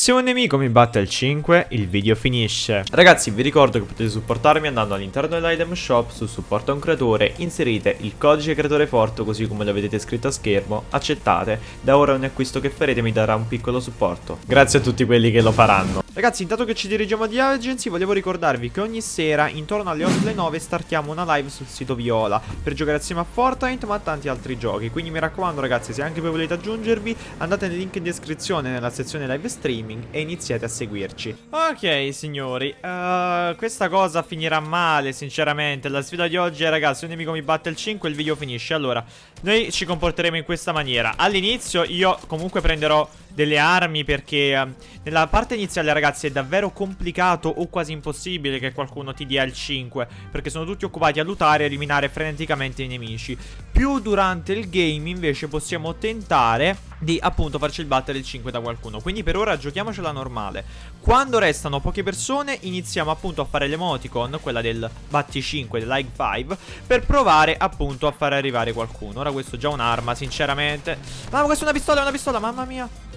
Se un nemico mi batte al 5, il video finisce. Ragazzi, vi ricordo che potete supportarmi andando all'interno dell'item shop su supporto a un creatore, inserite il codice creatore forte così come lo vedete scritto a schermo, accettate, da ora ogni acquisto che farete mi darà un piccolo supporto. Grazie a tutti quelli che lo faranno. Ragazzi, intanto che ci dirigiamo di Agency, volevo ricordarvi che ogni sera, intorno alle 8 alle 9, startiamo una live sul sito Viola per giocare assieme a Fortnite ma a tanti altri giochi. Quindi mi raccomando ragazzi, se anche voi volete aggiungervi, andate nel link in descrizione nella sezione live stream streaming e iniziate a seguirci. Ok, signori, uh, questa cosa finirà male, sinceramente. La sfida di oggi è, ragazzi, un nemico mi batte il 5 il video finisce. Allora, noi ci comporteremo in questa maniera. All'inizio io comunque prenderò delle armi perché uh, nella parte iniziale ragazzi è davvero complicato o quasi impossibile che qualcuno ti dia il 5 perché sono tutti occupati a lootare e eliminare freneticamente i nemici. Più durante il game invece possiamo tentare di appunto farci battere il 5 da qualcuno. Quindi per ora giochiamocela normale. Quando restano poche persone iniziamo appunto a fare l'emoticon, quella del batti 5, del like 5, per provare appunto a far arrivare qualcuno. Ora questo è già un'arma sinceramente. Ma questa è una pistola, è una pistola, mamma mia.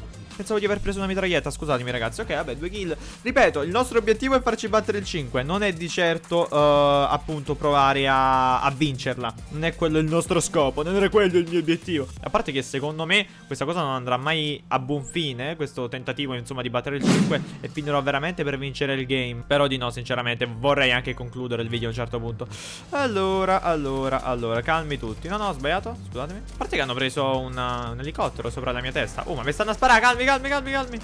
Pensavo di aver preso una mitraglietta, scusatemi ragazzi. Ok, vabbè, due kill. Ripeto, il nostro obiettivo è farci battere il 5 Non è di certo, uh, appunto, provare a, a, vincerla. Non è quello il nostro scopo Non era quello il mio obiettivo. A parte che secondo me questa cosa non andrà mai a buon fine Questo tentativo, insomma, di battere il 5 E finirò veramente per vincere il game. Però di no, sinceramente Vorrei anche concludere il video a un certo punto. Allora, allora, allora Calmi tutti. No, no, ho sbagliato? Scusatemi. A parte che hanno preso una, un elicottero sopra la mia testa. Oh, ma mi stanno a sparare, calmi, calmi calmi, calmi, calmi.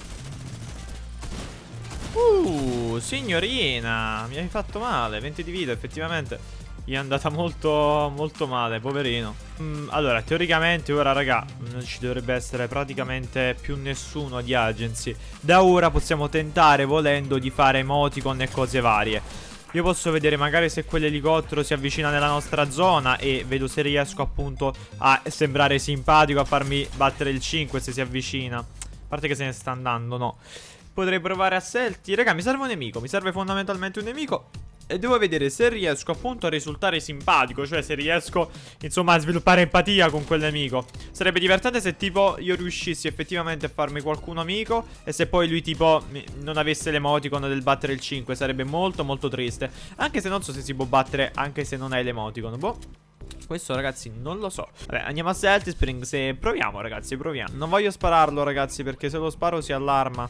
Uh, signorina, mi hai fatto male, 20 di vita, effettivamente. Gli è andata molto, molto male, poverino. Mm, allora, teoricamente ora, raga, non ci dovrebbe essere praticamente più nessuno di agency. Da ora possiamo tentare, volendo, di fare emoticon e cose varie. Io posso vedere magari se quell'elicottero si avvicina nella nostra zona e vedo se riesco appunto a sembrare simpatico, a farmi battere il 5 se si avvicina. Parte che se ne sta andando, no. Potrei provare a selti. Raga, mi serve un nemico. Mi serve fondamentalmente un nemico. E devo vedere se riesco appunto a risultare simpatico Cioè se riesco insomma a sviluppare empatia con quel nemico Sarebbe divertente se tipo io riuscissi effettivamente a farmi qualcuno amico E se poi lui tipo non avesse l'emoticon del battere il 5 Sarebbe molto molto triste Anche se non so se si può battere anche se non hai l'emoticon Boh questo ragazzi non lo so. Vabbè andiamo a Celtic Spring Se proviamo ragazzi proviamo. Non voglio spararlo ragazzi Perché se lo sparo si allarma.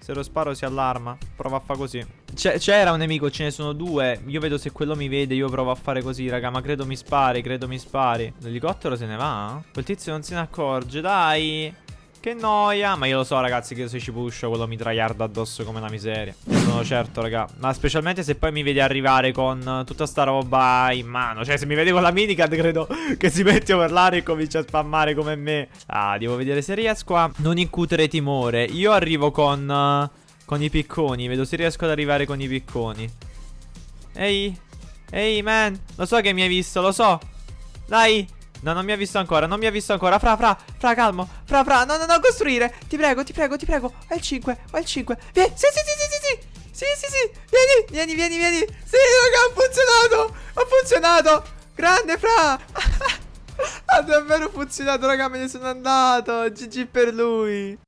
Se lo sparo si allarma. Prova a fare così. C'era un nemico ce ne sono due. Io vedo se quello mi vede Io provo a fare così raga Ma credo mi spari Credo mi spari. L'elicottero se ne va? Quel tizio non se ne accorge Dai che noia. Ma io lo so ragazzi che se ci pusho quello mi traiarda addosso come la miseria. Ne sono certo raga. Ma specialmente se poi mi vede arrivare con tutta sta roba in mano. Cioè se mi vede con la minicad credo che si mette a parlare e comincia a spammare come me. Ah devo vedere se riesco a non incutere timore. Io arrivo con... Con i picconi. Vedo se riesco ad arrivare con i picconi. Ehi? Ehi man? Lo so che mi hai visto Lo so. Dai No, non mi ha visto ancora, non mi ha visto ancora. Fra, fra, fra, calmo. Fra, fra, no, no, no, costruire. Ti prego, ti prego, ti prego. Vai il 5, vai il 5. Vieni, sì, sì, sì, sì, sì, sì. Sì, sì, sì. Vieni, vieni, vieni, vieni. Sì, raga, ha funzionato. Ha funzionato. Grande, fra. ha davvero funzionato, raga, me ne sono andato. GG per lui.